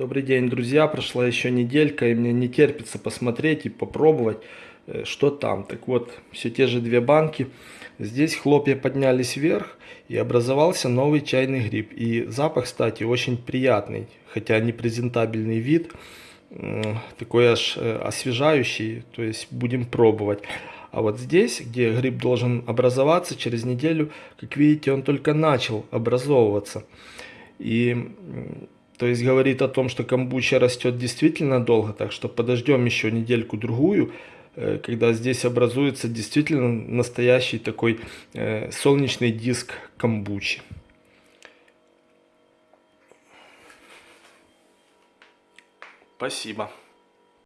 Добрый день, друзья. Прошла еще неделька, и мне не терпится посмотреть и попробовать, э, что там. Так вот, все те же две банки. Здесь хлопья поднялись вверх, и образовался новый чайный гриб. И запах, кстати, очень приятный, хотя не презентабельный вид, такой аж э, освежающий, то есть будем пробовать. А вот здесь, где гриб должен образоваться через неделю, как видите, он только начал образовываться. И то есть говорит о том, что камбуча растет действительно долго, так что подождем еще недельку-другую, э, когда здесь образуется действительно настоящий такой э, солнечный диск камбучи. Спасибо.